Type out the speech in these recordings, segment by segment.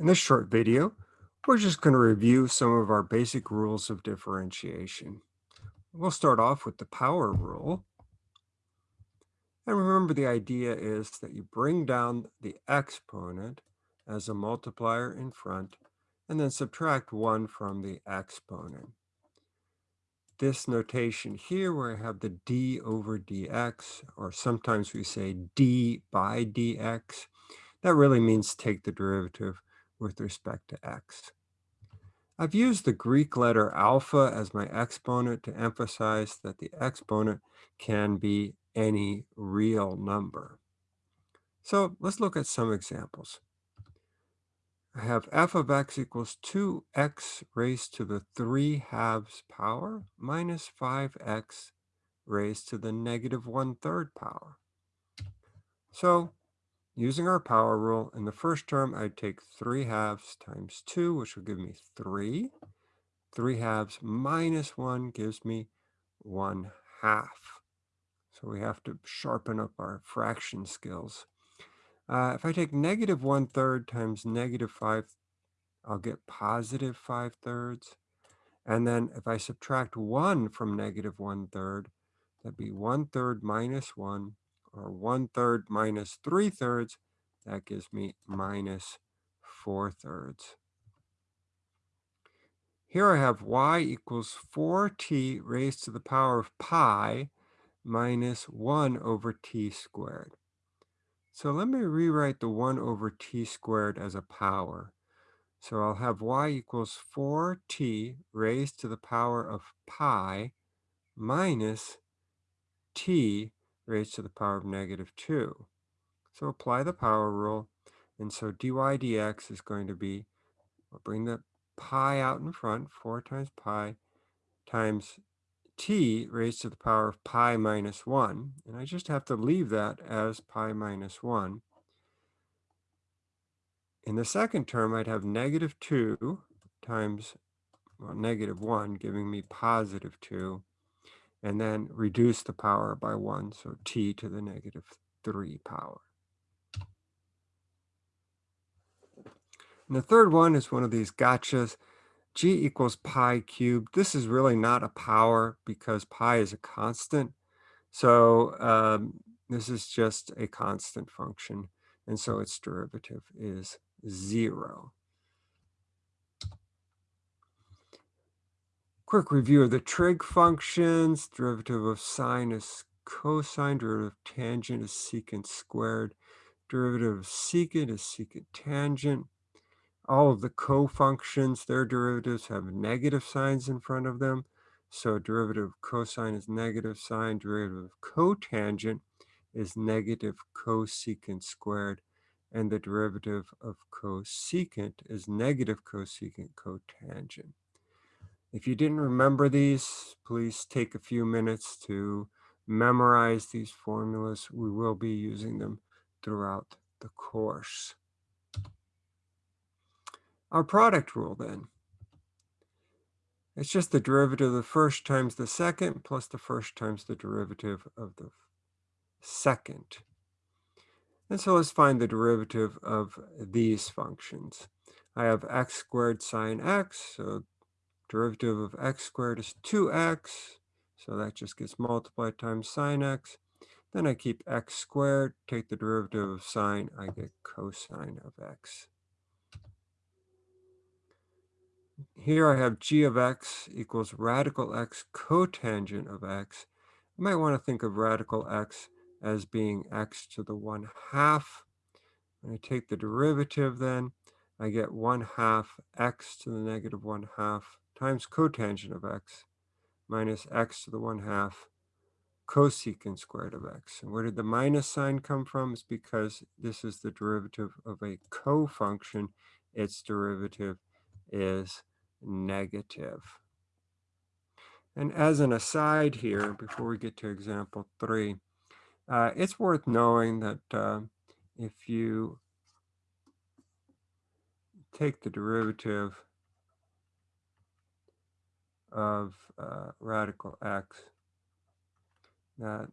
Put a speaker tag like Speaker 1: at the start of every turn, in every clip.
Speaker 1: In this short video, we're just going to review some of our basic rules of differentiation. We'll start off with the power rule. And remember the idea is that you bring down the exponent as a multiplier in front and then subtract 1 from the exponent. This notation here where I have the d over dx, or sometimes we say d by dx, that really means take the derivative with respect to x. I've used the Greek letter alpha as my exponent to emphasize that the exponent can be any real number. So let's look at some examples. I have f of x equals 2x raised to the 3 halves power minus 5x raised to the negative 1 third power. So Using our power rule, in the first term, I'd take 3 halves times 2, which will give me 3. 3 halves minus 1 gives me 1 half. So we have to sharpen up our fraction skills. Uh, if I take negative 1 third times negative 5, I'll get positive 5 thirds. And then if I subtract 1 from negative 1 third, that'd be 1 third minus 1, or 1 third minus 3 thirds, that gives me minus 4 thirds. Here I have y equals 4t raised to the power of pi minus 1 over t squared. So let me rewrite the 1 over t squared as a power. So I'll have y equals 4t raised to the power of pi minus t raised to the power of negative 2. So apply the power rule. And so dy dx is going to be, I'll bring the pi out in front, 4 times pi times t raised to the power of pi minus 1. And I just have to leave that as pi minus 1. In the second term, I'd have negative 2 times well, negative 1, giving me positive 2, and then reduce the power by 1, so t to the negative 3 power. And the third one is one of these gotchas. G equals pi cubed. This is really not a power because pi is a constant. So um, this is just a constant function. And so its derivative is zero. Quick review of the trig functions. Derivative of sine is cosine. Derivative of tangent is secant squared. Derivative of secant is secant tangent. All of the co-functions, their derivatives have negative signs in front of them. So derivative of cosine is negative sine, derivative of cotangent is negative cosecant squared, and the derivative of cosecant is negative cosecant cotangent. If you didn't remember these, please take a few minutes to memorize these formulas. We will be using them throughout the course. Our product rule then. It's just the derivative of the first times the second plus the first times the derivative of the second. And so let's find the derivative of these functions. I have x squared sine x, so derivative of x squared is 2x, so that just gets multiplied times sine x. Then I keep x squared, take the derivative of sine, I get cosine of x. Here I have g of x equals radical x cotangent of x. I might want to think of radical x as being x to the 1 half. When I take the derivative then, I get 1 half x to the negative 1 half times cotangent of x minus x to the 1 half cosecant squared of x. And where did the minus sign come from? It's because this is the derivative of a co-function. Its derivative is negative. And as an aside here, before we get to example three, uh, it's worth knowing that uh, if you take the derivative of uh, radical x, that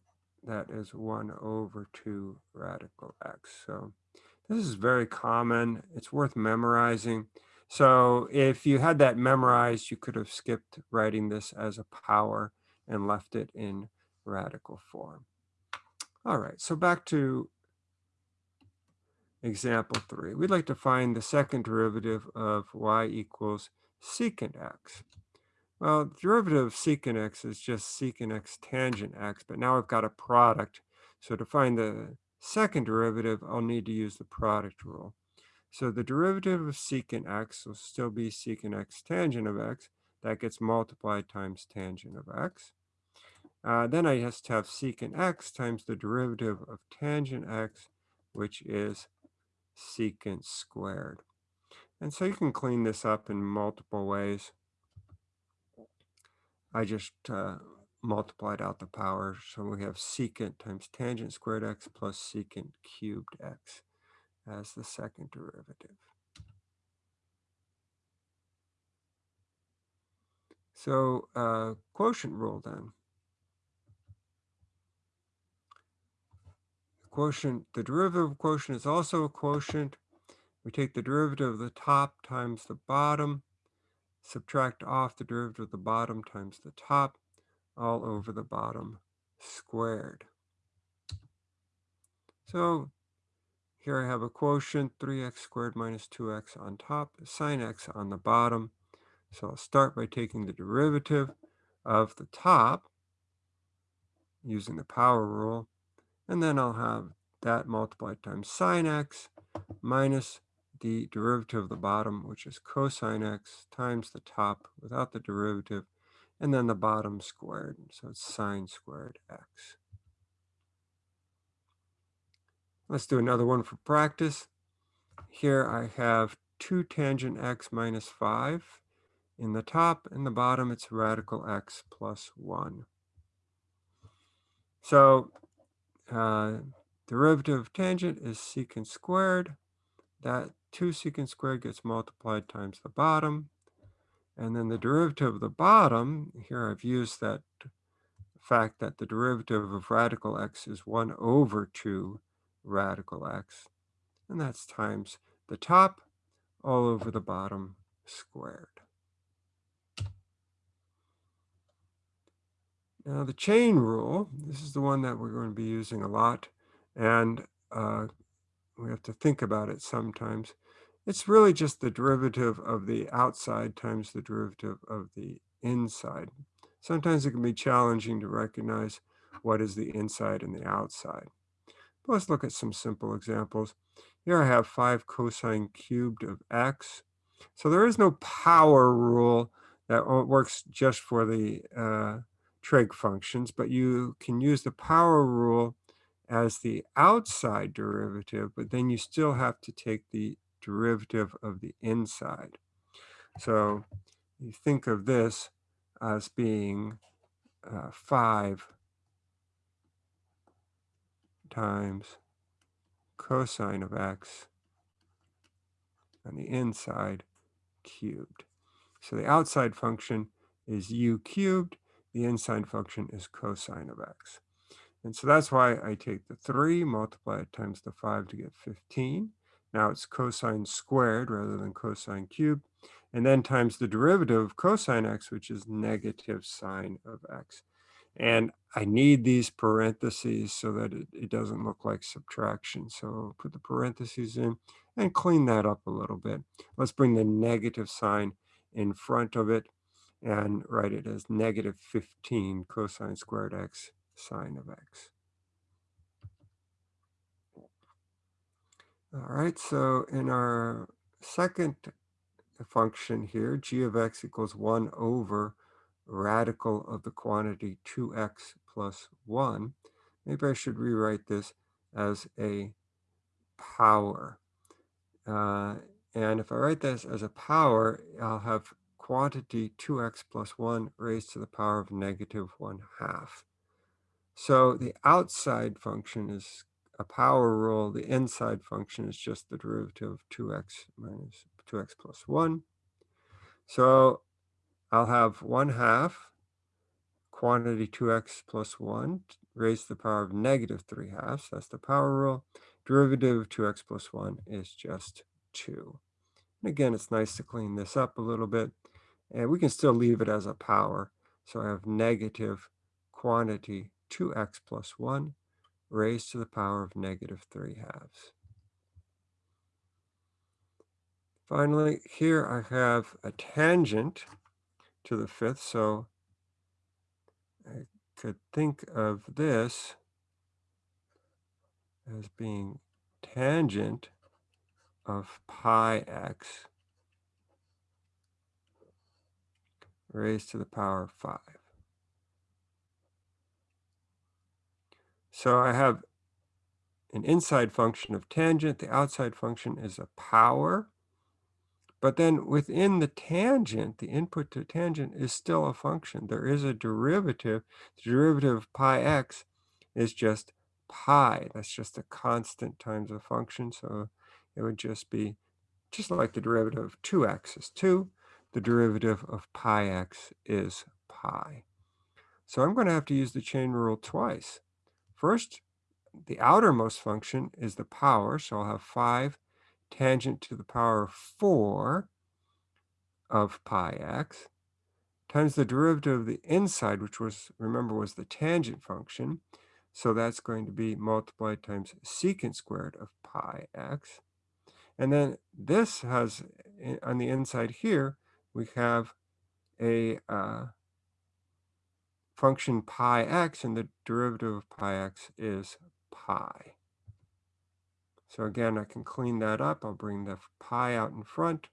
Speaker 1: that is 1 over 2 radical x. So This is very common. It's worth memorizing. So if you had that memorized, you could have skipped writing this as a power and left it in radical form. All right, so back to example three. We'd like to find the second derivative of y equals secant x. Well, the derivative of secant x is just secant x tangent x, but now I've got a product. So to find the second derivative, I'll need to use the product rule. So the derivative of secant x will still be secant x tangent of x. That gets multiplied times tangent of x. Uh, then I just have secant x times the derivative of tangent x, which is secant squared. And so you can clean this up in multiple ways. I just uh, multiplied out the power. So we have secant times tangent squared x plus secant cubed x as the second derivative. So uh, quotient rule then. quotient, the derivative of quotient is also a quotient. We take the derivative of the top times the bottom, subtract off the derivative of the bottom times the top, all over the bottom squared. So here I have a quotient, 3x squared minus 2x on top, sine x on the bottom. So I'll start by taking the derivative of the top using the power rule, and then I'll have that multiplied times sine x minus the derivative of the bottom, which is cosine x, times the top without the derivative, and then the bottom squared. So it's sine squared x. Let's do another one for practice. Here I have 2 tangent x minus 5. In the top and the bottom, it's radical x plus 1. So uh, derivative of tangent is secant squared. That 2 secant squared gets multiplied times the bottom. And then the derivative of the bottom, here I've used that fact that the derivative of radical x is 1 over 2 radical x. And that's times the top all over the bottom squared. Now the chain rule, this is the one that we're going to be using a lot, and uh, we have to think about it sometimes. It's really just the derivative of the outside times the derivative of the inside. Sometimes it can be challenging to recognize what is the inside and the outside. But let's look at some simple examples. Here I have 5 cosine cubed of x. So there is no power rule that works just for the uh, trig functions, but you can use the power rule as the outside derivative, but then you still have to take the derivative of the inside. So you think of this as being uh, 5 times cosine of x on the inside cubed. So the outside function is u cubed, the inside function is cosine of x. And so that's why I take the 3, multiply it times the 5 to get 15. Now it's cosine squared rather than cosine cubed. And then times the derivative of cosine x, which is negative sine of x. And I need these parentheses so that it, it doesn't look like subtraction. So put the parentheses in and clean that up a little bit. Let's bring the negative sign in front of it and write it as negative 15 cosine squared x sine of x. All right, so in our second function here, g of x equals 1 over radical of the quantity 2x plus 1, maybe I should rewrite this as a power. Uh, and if I write this as a power, I'll have quantity 2x plus 1 raised to the power of negative 1 half. So the outside function is a power rule. The inside function is just the derivative of 2x minus 2x plus 1. So I'll have 1 half quantity 2x plus 1 raised to the power of negative 3 halves. That's the power rule. Derivative of 2x plus 1 is just 2. And again, it's nice to clean this up a little bit. And we can still leave it as a power. So I have negative quantity 2x plus 1 raised to the power of negative 3 halves. Finally, here I have a tangent to the fifth, so I could think of this as being tangent of pi x raised to the power of 5. So I have an inside function of tangent. The outside function is a power. But then within the tangent, the input to tangent is still a function. There is a derivative. The derivative of pi x is just pi. That's just a constant times a function. So it would just be just like the derivative of 2x is 2. The derivative of pi x is pi. So I'm going to have to use the chain rule twice. First, the outermost function is the power. So I'll have 5 tangent to the power of 4 of pi x times the derivative of the inside, which was, remember, was the tangent function. So that's going to be multiplied times secant squared of pi x. And then this has, on the inside here, we have a uh, function pi x, and the derivative of pi x is pi. So again, I can clean that up. I'll bring the pi out in front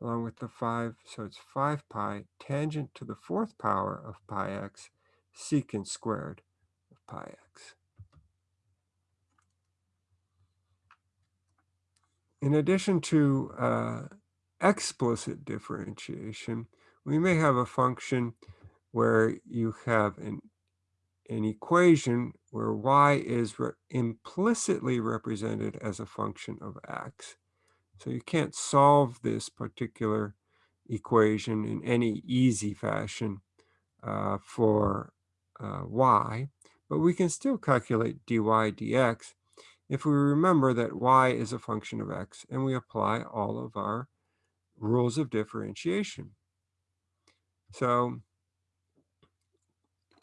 Speaker 1: along with the 5. So it's 5 pi tangent to the fourth power of pi x secant squared of pi x. In addition to uh, explicit differentiation, we may have a function where you have an, an equation where y is re implicitly represented as a function of x. So you can't solve this particular equation in any easy fashion uh, for uh, y, but we can still calculate dy dx if we remember that y is a function of x and we apply all of our rules of differentiation. So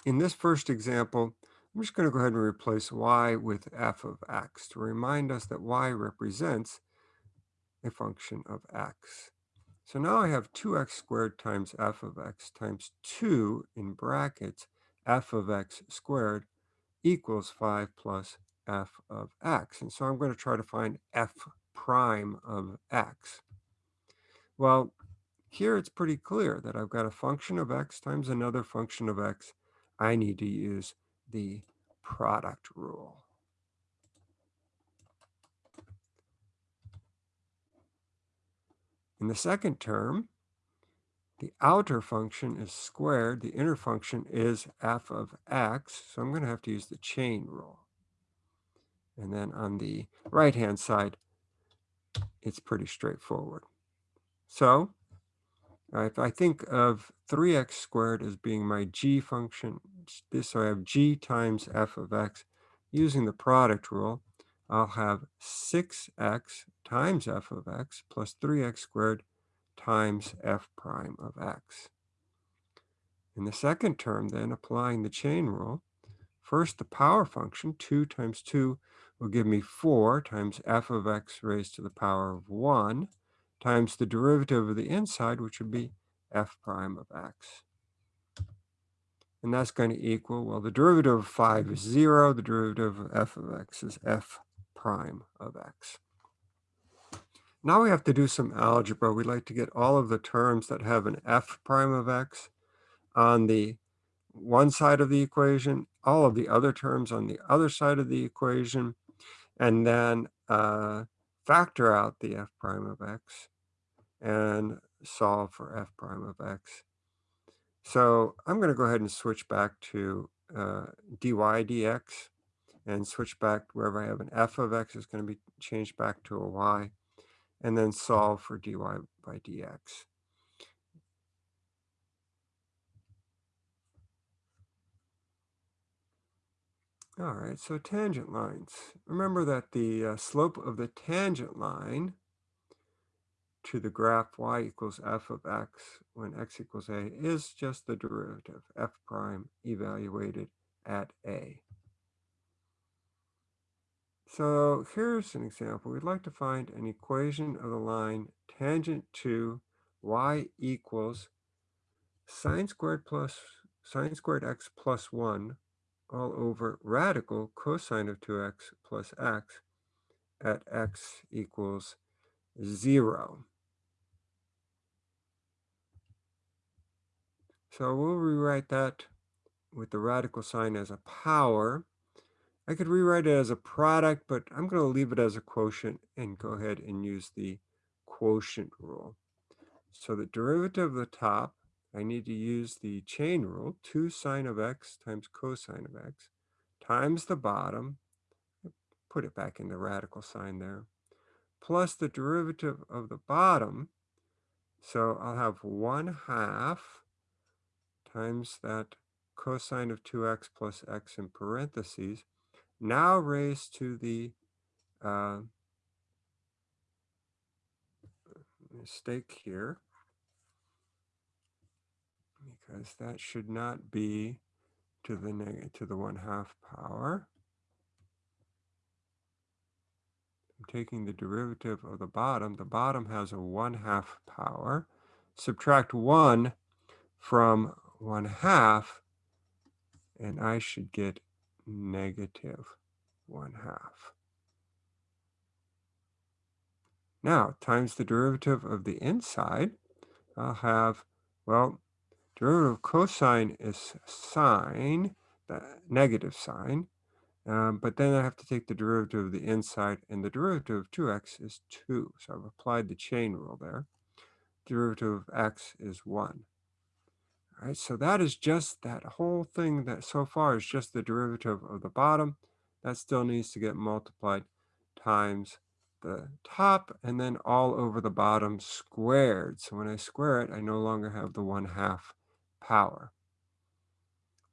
Speaker 1: in this first example, I'm just going to go ahead and replace y with f of x to remind us that y represents a function of x. So now I have 2x squared times f of x times 2 in brackets f of x squared equals 5 plus f of x. And so I'm going to try to find f prime of x. Well, here it's pretty clear that I've got a function of x times another function of x. I need to use the product rule. In the second term, the outer function is squared. The inner function is f of x. So I'm going to have to use the chain rule. And then on the right-hand side, it's pretty straightforward. So if I think of 3x squared as being my g function, this so I have g times f of x. Using the product rule, I'll have 6x times f of x plus 3x squared times f prime of x. In the second term, then, applying the chain rule, first the power function, 2 times 2, will give me 4 times f of x raised to the power of 1 times the derivative of the inside, which would be f prime of x. And that's going to equal, well, the derivative of 5 is 0. The derivative of f of x is f prime of x. Now we have to do some algebra. We'd like to get all of the terms that have an f prime of x on the one side of the equation, all of the other terms on the other side of the equation, and then uh, factor out the f prime of x and solve for f prime of x. So I'm going to go ahead and switch back to uh, dy dx and switch back wherever I have an f of x is going to be changed back to a y and then solve for dy by dx. All right, so tangent lines. Remember that the uh, slope of the tangent line to the graph y equals f of x when x equals a is just the derivative, f prime evaluated at a. So here's an example. We'd like to find an equation of the line tangent to y equals sine squared plus sine squared x plus 1 all over radical cosine of 2x plus x at x equals 0. So we'll rewrite that with the radical sign as a power. I could rewrite it as a product, but I'm going to leave it as a quotient and go ahead and use the quotient rule. So the derivative of the top, I need to use the chain rule, 2 sine of x times cosine of x, times the bottom, put it back in the radical sign there, plus the derivative of the bottom. So I'll have 1 half times that cosine of 2x plus x in parentheses, now raised to the uh, mistake here, because that should not be to the negative to the 1 half power. I'm taking the derivative of the bottom. The bottom has a 1 half power. Subtract 1 from 1 half, and I should get negative 1 half. Now, times the derivative of the inside, I'll have, well, derivative of cosine is sine, the negative sign, um, but then I have to take the derivative of the inside, and the derivative of 2x is 2. So I've applied the chain rule there. Derivative of x is 1. Right, so that is just that whole thing that so far is just the derivative of the bottom. That still needs to get multiplied times the top and then all over the bottom squared. So when I square it, I no longer have the 1 half power.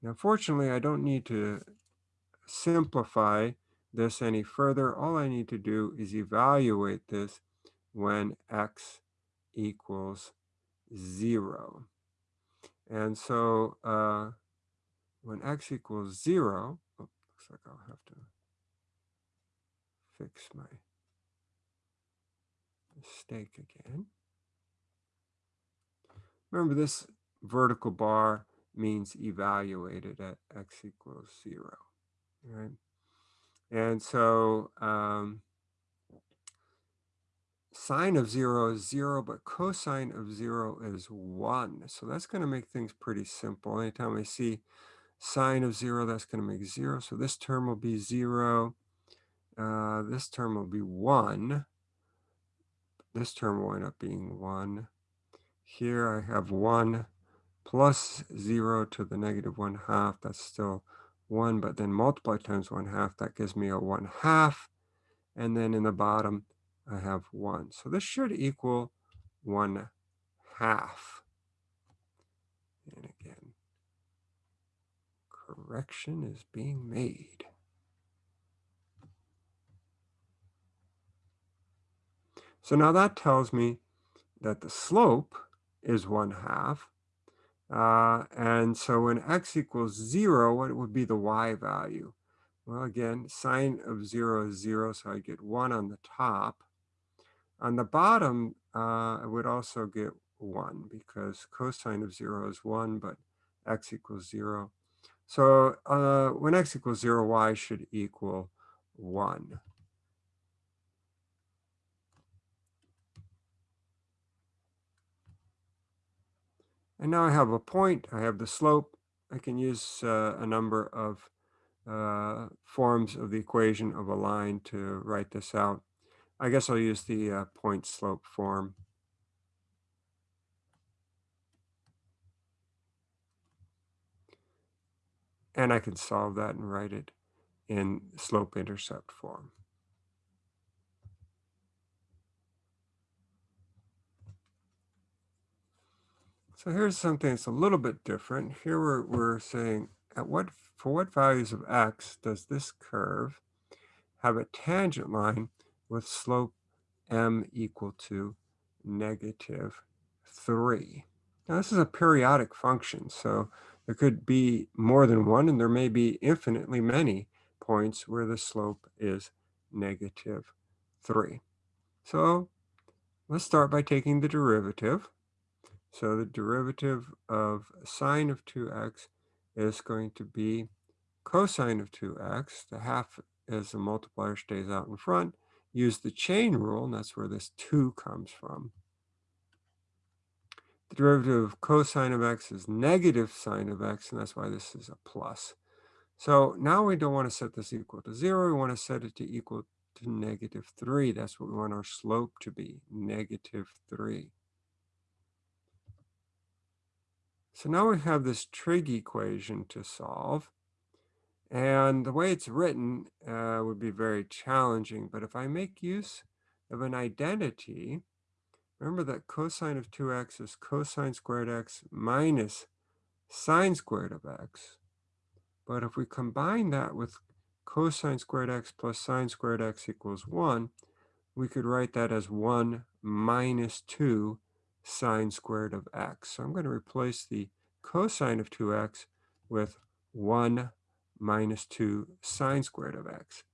Speaker 1: Now, fortunately, I don't need to simplify this any further. All I need to do is evaluate this when x equals 0. And so uh, when x equals 0, oh, looks like I'll have to fix my mistake again. Remember this vertical bar means evaluated at x equals 0, right? And so um, sine of 0 is 0, but cosine of 0 is 1. So that's going to make things pretty simple. Anytime I see sine of 0, that's going to make 0. So this term will be 0. Uh, this term will be 1. This term will end up being 1. Here I have 1 plus 0 to the negative 1 half. That's still 1, but then multiply times 1 half. That gives me a 1 half. And then in the bottom, I have 1. So this should equal 1 half. And again, correction is being made. So now that tells me that the slope is 1 half. Uh, and so when x equals 0, what would be the y value? Well, again, sine of 0 is 0, so I get 1 on the top. On the bottom, uh, I would also get 1 because cosine of 0 is 1, but x equals 0. So uh, when x equals 0, y should equal 1. And now I have a point, I have the slope. I can use uh, a number of uh, forms of the equation of a line to write this out. I guess I'll use the uh, point slope form. And I can solve that and write it in slope intercept form. So here's something that's a little bit different. Here we're, we're saying at what for what values of x does this curve have a tangent line with slope m equal to negative 3. Now this is a periodic function, so there could be more than one, and there may be infinitely many points where the slope is negative 3. So let's start by taking the derivative. So the derivative of sine of 2x is going to be cosine of 2x. The half as the multiplier stays out in front. Use the chain rule, and that's where this 2 comes from. The derivative of cosine of x is negative sine of x, and that's why this is a plus. So now we don't want to set this equal to 0. We want to set it to equal to negative 3. That's what we want our slope to be, negative 3. So now we have this trig equation to solve. And the way it's written uh, would be very challenging. But if I make use of an identity, remember that cosine of 2x is cosine squared x minus sine squared of x. But if we combine that with cosine squared x plus sine squared x equals 1, we could write that as 1 minus 2 sine squared of x. So I'm going to replace the cosine of 2x with 1 minus 2 sine squared of x.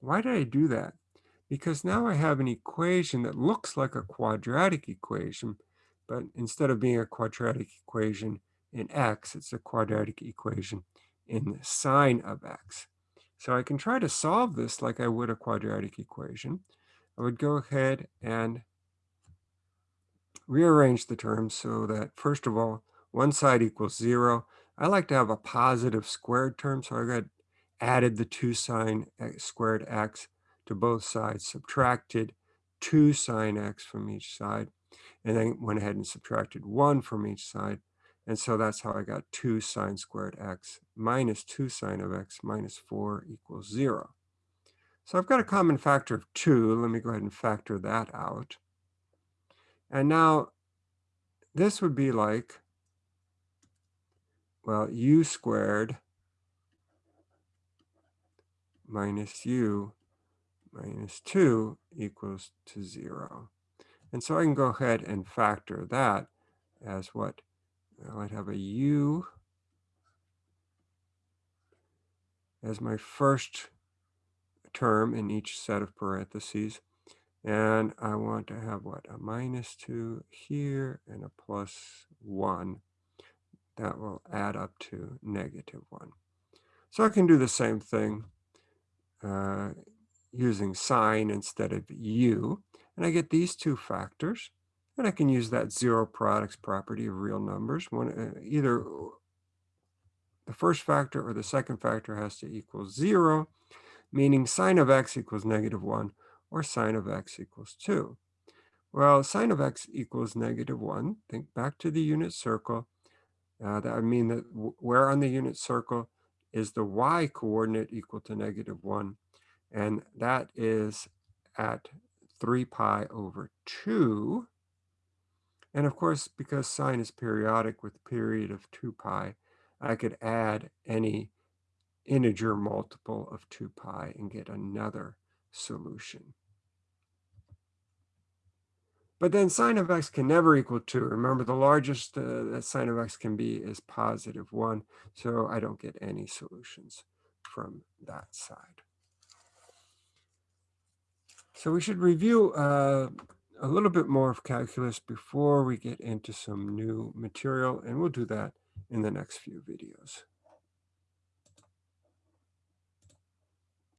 Speaker 1: Why did I do that? Because now I have an equation that looks like a quadratic equation, but instead of being a quadratic equation in x, it's a quadratic equation in sine of x. So I can try to solve this like I would a quadratic equation. I would go ahead and rearrange the terms so that, first of all, one side equals 0, I like to have a positive squared term, so I got added the 2 sine x squared x to both sides, subtracted 2 sine x from each side, and then went ahead and subtracted 1 from each side. And so that's how I got 2 sine squared x minus 2 sine of x minus 4 equals 0. So I've got a common factor of 2. Let me go ahead and factor that out. And now this would be like well, u squared minus u minus 2 equals to 0. And so I can go ahead and factor that as what? Well, I'd have a u as my first term in each set of parentheses. And I want to have what? A minus 2 here and a plus 1 that will add up to negative 1. So I can do the same thing uh, using sine instead of u. And I get these two factors. And I can use that zero products property of real numbers. One, uh, either the first factor or the second factor has to equal 0, meaning sine of x equals negative 1 or sine of x equals 2. Well, sine of x equals negative 1. Think back to the unit circle. Uh, that would mean that where on the unit circle is the y coordinate equal to negative 1. And that is at 3 pi over 2. And of course, because sine is periodic with period of 2 pi, I could add any integer multiple of 2 pi and get another solution. But then sine of x can never equal 2. Remember, the largest uh, that sine of x can be is positive 1. So I don't get any solutions from that side. So we should review uh, a little bit more of calculus before we get into some new material, and we'll do that in the next few videos.